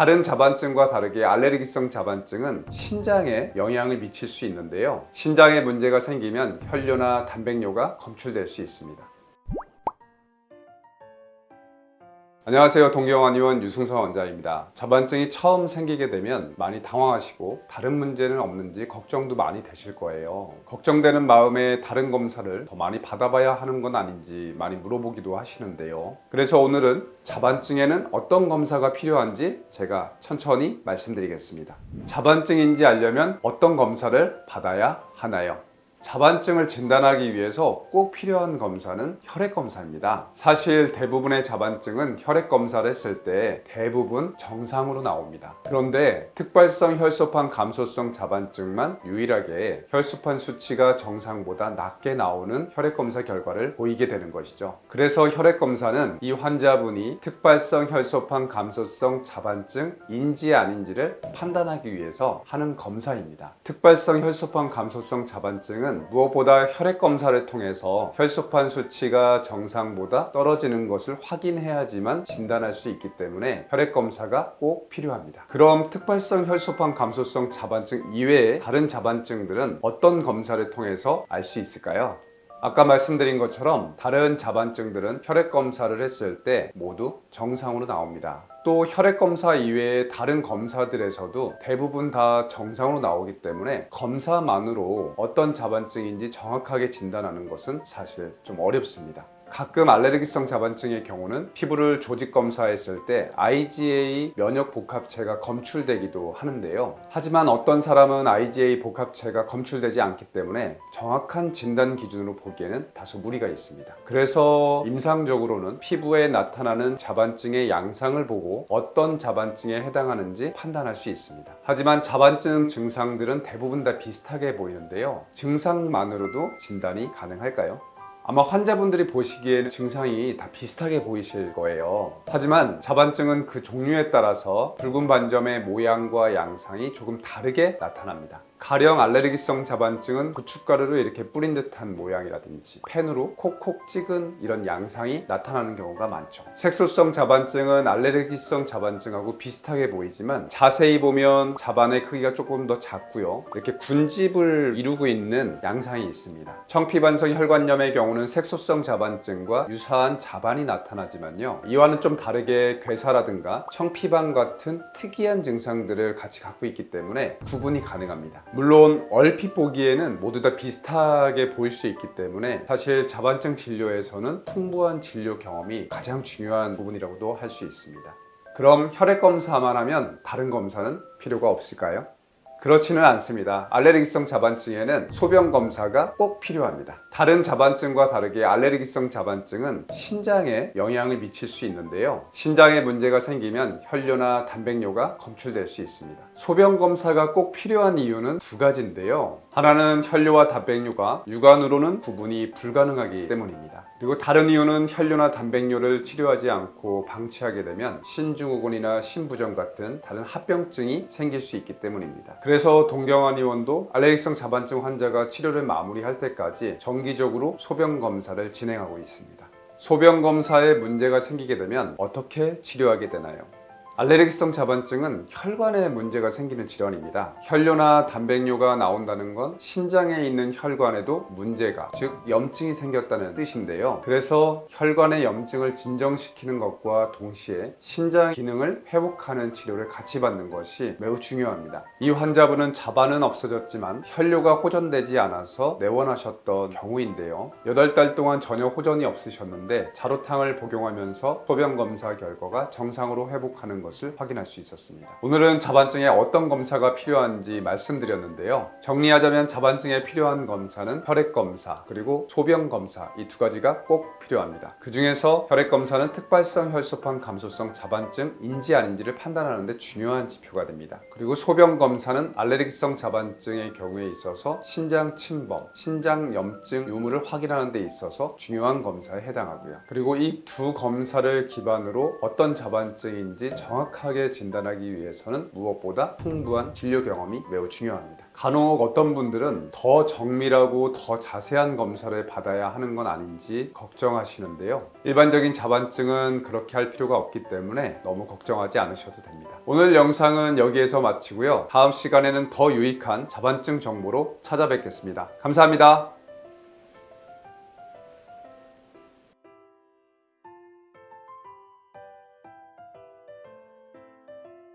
다른 자반증과 다르게 알레르기성 자반증은 신장에 영향을 미칠 수 있는데요. 신장에 문제가 생기면 혈뇨나 단백뇨가 검출될 수 있습니다. 안녕하세요. 동경환 의원 유승서 원장입니다. 자반증이 처음 생기게 되면 많이 당황하시고 다른 문제는 없는지 걱정도 많이 되실 거예요. 걱정되는 마음에 다른 검사를 더 많이 받아봐야 하는 건 아닌지 많이 물어보기도 하시는데요. 그래서 오늘은 자반증에는 어떤 검사가 필요한지 제가 천천히 말씀드리겠습니다. 자반증인지 알려면 어떤 검사를 받아야 하나요? 자반증을 진단하기 위해서 꼭 필요한 검사는 혈액 검사입니다. 사실 대부분의 자반증은 혈액 검사를 했을 때 대부분 정상으로 나옵니다. 그런데 특발성 혈소판 감소성 자반증만 유일하게 혈소판 수치가 정상보다 낮게 나오는 혈액 검사 결과를 보이게 되는 것이죠. 그래서 혈액 검사는 이 환자분이 특발성 혈소판 감소성 자반증인지 아닌지를 판단하기 위해서 하는 검사입니다. 특발성 혈소판 감소성 자반증은 무엇보다 혈액 검사를 통해서 혈소판 수치가 정상보다 떨어지는 것을 확인해야지만 진단할 수 있기 때문에 혈액 검사가 꼭 필요합니다. 그럼 특발성 혈소판 감소성 자반증 이외에 다른 자반증들은 어떤 검사를 통해서 알 수 있을까요? 아까 말씀드린 것처럼 다른 자반증들은 혈액 검사를 했을 때 모두 정상으로 나옵니다. 또 혈액 검사 이외에 다른 검사들에서도 대부분 다 정상으로 나오기 때문에 검사만으로 어떤 자반증인지 정확하게 진단하는 것은 사실 좀 어렵습니다. 가끔 알레르기성 자반증의 경우는 피부를 조직 검사했을 때 IgA 면역 복합체가 검출되기도 하는데요. 하지만 어떤 사람은 IgA 복합체가 검출되지 않기 때문에 정확한 진단 기준으로 보기에는 다소 무리가 있습니다. 그래서 임상적으로는 피부에 나타나는 자반증의 양상을 보고 어떤 자반증에 해당하는지 판단할 수 있습니다. 하지만 자반증 증상들은 대부분 다 비슷하게 보이는데요. 증상만으로도 진단이 가능할까요? 아마 환자분들이 보시기에는 증상이 다 비슷하게 보이실 거예요. 하지만 자반증은 그 종류에 따라서 붉은 반점의 모양과 양상이 조금 다르게 나타납니다 가령 알레르기성 자반증은 고춧가루를 이렇게 뿌린 듯한 모양이라든지 펜으로 콕콕 찍은 이런 양상이 나타나는 경우가 많죠. 색소성 자반증은 알레르기성 자반증하고 비슷하게 보이지만 자세히 보면 자반의 크기가 조금 더 작고요. 이렇게 군집을 이루고 있는 양상이 있습니다. 청피반성 혈관염의 경우는 색소성 자반증과 유사한 자반이 나타나지만요. 이와는 좀 다르게 괴사라든가 청피반 같은 특이한 증상들을 같이 갖고 있기 때문에 구분이 가능합니다 물론 얼핏 보기에는 모두 다 비슷하게 보일 수 있기 때문에 사실 자반증 진료에서는 풍부한 진료 경험이 가장 중요한 부분이라고도 할 수 있습니다 그럼 혈액 검사만 하면 다른 검사는 필요가 없을까요? 그렇지는 않습니다. 알레르기성 자반증에는 소변 검사가 꼭 필요합니다. 다른 자반증과 다르게 알레르기성 자반증은 신장에 영향을 미칠 수 있는데요. 신장에 문제가 생기면 혈뇨나 단백뇨가 검출될 수 있습니다. 소변 검사가 꼭 필요한 이유는 두 가지인데요. 하나는 혈뇨와 단백뇨가 육안으로는 구분이 불가능하기 때문입니다. 그리고 다른 이유는 혈뇨나 단백뇨를 치료하지 않고 방치하게 되면 신증후군이나 신부전 같은 다른 합병증이 생길 수 있기 때문입니다. 그래서 동경환 의원도 알레르기성 자반증 환자가 치료를 마무리할 때까지 정기적으로 소변 검사를 진행하고 있습니다. 소변 검사에 문제가 생기게 되면 어떻게 치료하게 되나요? 알레르기성 자반증은 혈관에 문제가 생기는 질환입니다. 혈뇨나 단백뇨가 나온다는 건 신장에 있는 혈관에도 문제가 즉 염증이 생겼다는 뜻인데요. 그래서 혈관의 염증을 진정시키는 것과 동시에 신장 기능을 회복하는 치료를 같이 받는 것이 매우 중요합니다. 이 환자분은 자반은 없어졌지만 혈뇨가 호전되지 않아서 내원하셨던 경우인데요. 8달 동안 전혀 호전이 없으셨는데 자로탕을 복용하면서 소변 검사 결과가 정상으로 회복하는 것 것을 확인할 수 있었습니다. 오늘은 자반증에 어떤 검사가 필요한지 말씀드렸는데요. 정리하자면 자반증에 필요한 검사는 혈액 검사 그리고 소변 검사 이 두 가지가 꼭 필요합니다. 그 중에서 혈액 검사는 특발성 혈소판 감소성 자반증 인지 아닌지를 판단하는 데 중요한 지표가 됩니다. 그리고 소변 검사는 알레르기성 자반증의 경우에 있어서 신장 침범, 신장 염증 유무를 확인하는 데 있어서 중요한 검사에 해당하고요. 그리고 이 두 검사를 기반으로 어떤 자반증인지 정확히 정확하게 진단하기 위해서는 무엇보다 풍부한 진료 경험이 매우 중요합니다. 간혹 어떤 분들은 더 정밀하고 더 자세한 검사를 받아야 하는 건 아닌지 걱정하시는데요. 일반적인 자반증은 그렇게 할 필요가 없기 때문에 너무 걱정하지 않으셔도 됩니다. 오늘 영상은 여기에서 마치고요. 다음 시간에는 더 유익한 자반증 정보로 찾아뵙겠습니다. 감사합니다.